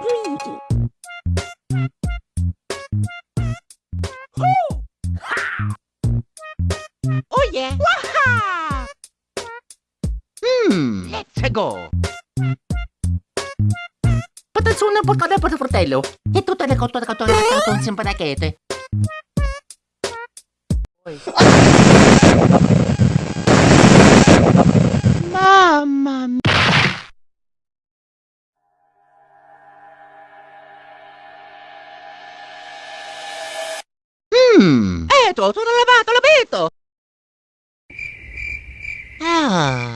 Oh yeah! Waha! Hmm. Let's go! Patatsuna po kada para fratello. Ito talaga ito talaga ito talaga ito simpalakete. Mamma Hmm. Eto, sono lavato l'abito! Ah...